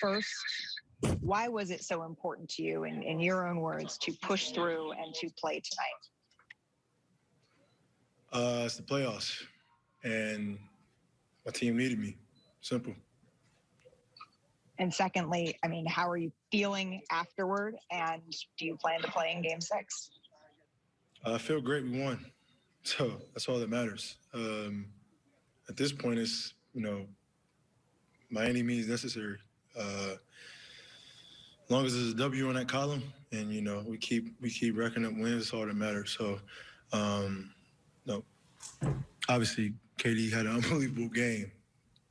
First, why was it so important to you, in, in your own words, to push through and to play tonight? Uh, it's the playoffs, and my team needed me. Simple. And secondly, I mean, how are you feeling afterward? And do you plan to play in game six? I feel great. We won. So that's all that matters. Um, at this point, it's, you know, by any means necessary. Uh, as long as there's a W on that column and, you know, we keep we keep racking up wins, that's all that matters. So, um, no, obviously, KD had an unbelievable game,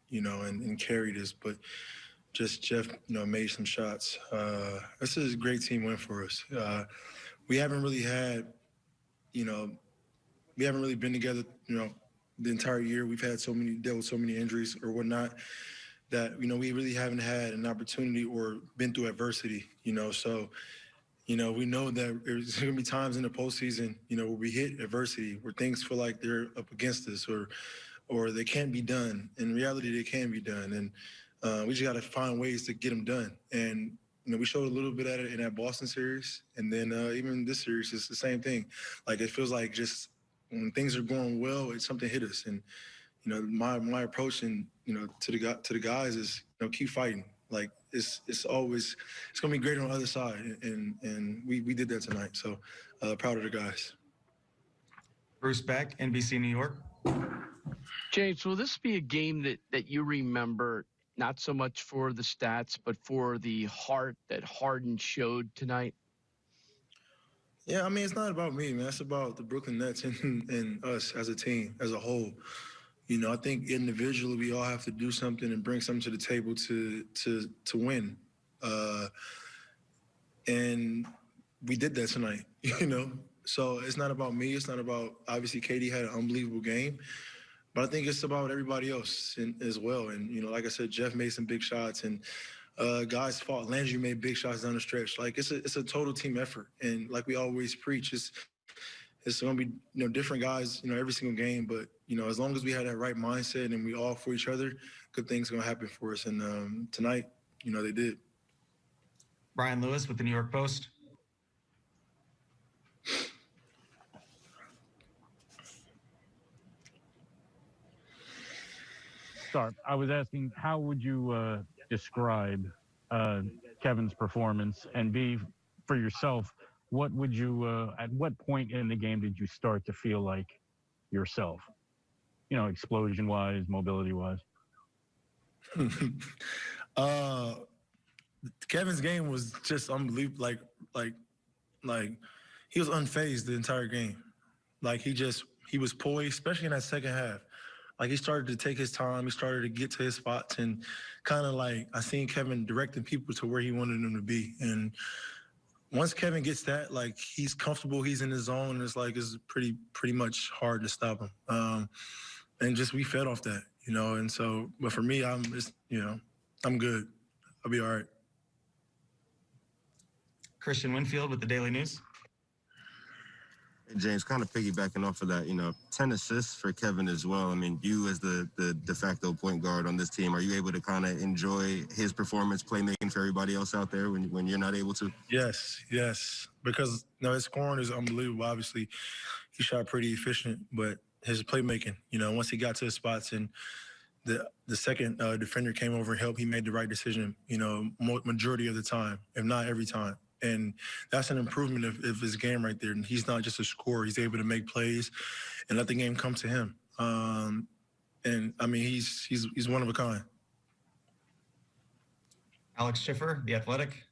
you know, and, and carried us, but just Jeff, you know, made some shots. Uh, this is a great team win for us. Uh, we haven't really had, you know, we haven't really been together, you know, the entire year. We've had so many dealt with so many injuries or whatnot that you know we really haven't had an opportunity or been through adversity. You know, so you know we know that there's going to be times in the postseason, you know, where we hit adversity, where things feel like they're up against us or or they can't be done. In reality, they can be done, and uh, we just got to find ways to get them done. And you know, we showed a little bit at it in that Boston series, and then uh, even this series, it's the same thing. Like it feels like just when things are going well, it's something hit us. And you know, my my approach and you know to the to the guys is you know keep fighting. Like it's it's always it's gonna be great on the other side, and and we we did that tonight. So uh, proud of the guys. Bruce Beck, NBC New York. James, will this be a game that that you remember not so much for the stats, but for the heart that Harden showed tonight? Yeah, I mean, it's not about me, man. It's about the Brooklyn Nets and, and us as a team, as a whole. You know, I think individually we all have to do something and bring something to the table to to to win. Uh, and we did that tonight, you know. So it's not about me. It's not about obviously KD had an unbelievable game, but I think it's about everybody else in, as well. And you know, like I said, Jeff made some big shots, and uh, guys fought. Landry made big shots down the stretch. Like it's a it's a total team effort, and like we always preach, it's it's going to be you know different guys, you know, every single game. But you know, as long as we had that right mindset and we all for each other, good things going to happen for us. And um, tonight, you know, they did. Brian Lewis with the New York Post. Start. I was asking, how would you uh, describe uh, Kevin's performance, and be for yourself, what would you? Uh, at what point in the game did you start to feel like yourself? You know, explosion-wise, mobility-wise. uh, Kevin's game was just unbelievable. Like, like, like he was unfazed the entire game. Like he just he was poised, especially in that second half. Like he started to take his time. He started to get to his spots and kind of like I seen Kevin directing people to where he wanted them to be. And once Kevin gets that, like he's comfortable, he's in his zone. And it's like it's pretty pretty much hard to stop him. Um, and just we fed off that, you know. And so, but for me, I'm just you know I'm good. I'll be all right. Christian Winfield with the Daily News. James, kind of piggybacking off of that, you know, 10 assists for Kevin as well. I mean, you as the, the de facto point guard on this team, are you able to kind of enjoy his performance, playmaking for everybody else out there when, when you're not able to? Yes, yes. Because you know, his scoring is unbelievable. Obviously, he shot pretty efficient, but his playmaking, you know, once he got to his spots and the the second uh, defender came over and helped, he made the right decision, you know, majority of the time, if not every time and that's an improvement of, of, his game right there. And he's not just a scorer; he's able to make plays and let the game come to him. Um, and I mean, he's he's he's one of a kind. Alex Schiffer, the Athletic.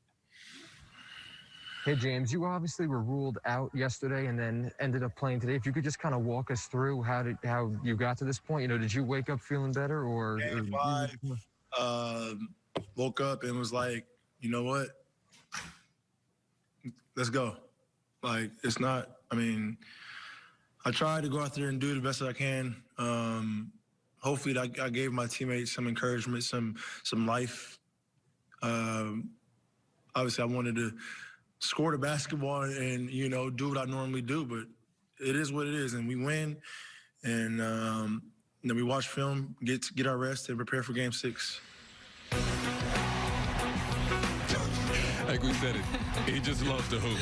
Hey James, you obviously were ruled out yesterday and then ended up playing today. If you could just kind of walk us through how did how you got to this point. You know, did you wake up feeling better or? Game five, um, woke up and was like, you know what? Let's go. Like it's not. I mean, I tried to go out there and do the best that I can. Um, hopefully, I, I, gave my teammates some encouragement, some some life. Um, obviously, I wanted to score the basketball and you know do what I normally do, but it is what it is, and we win. And um, then we watch film, get get our rest, and prepare for Game Six. Like we said it. He just loves to hoop.